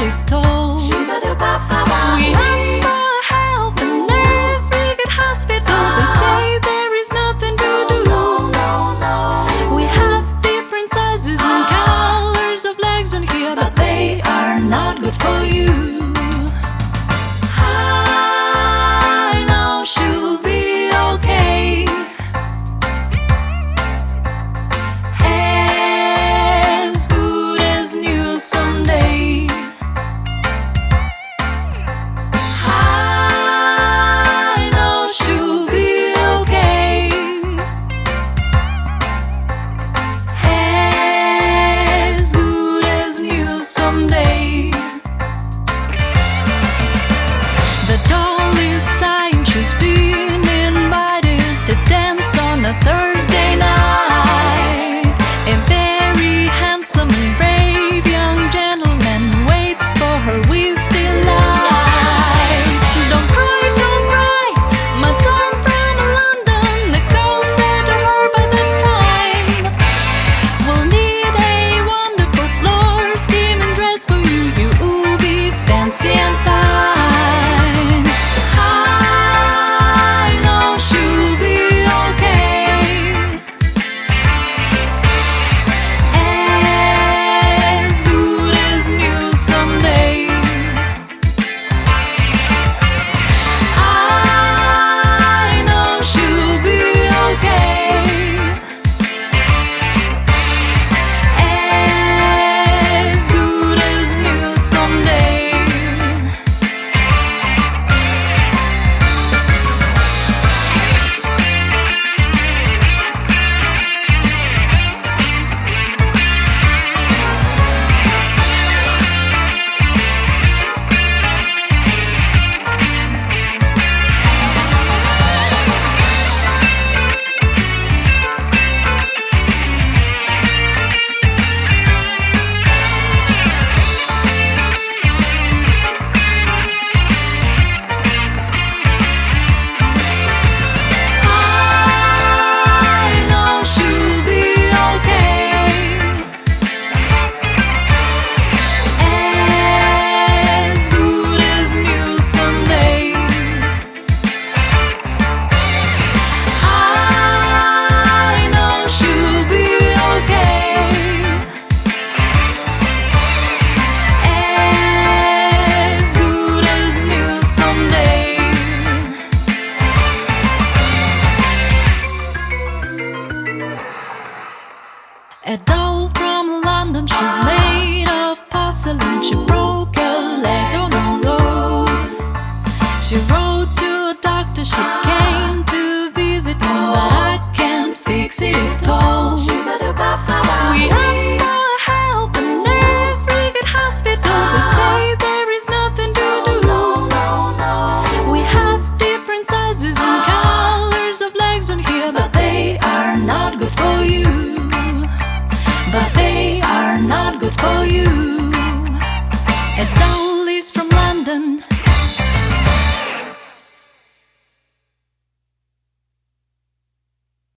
Thì A doll from London, she's made of porcelain. She broke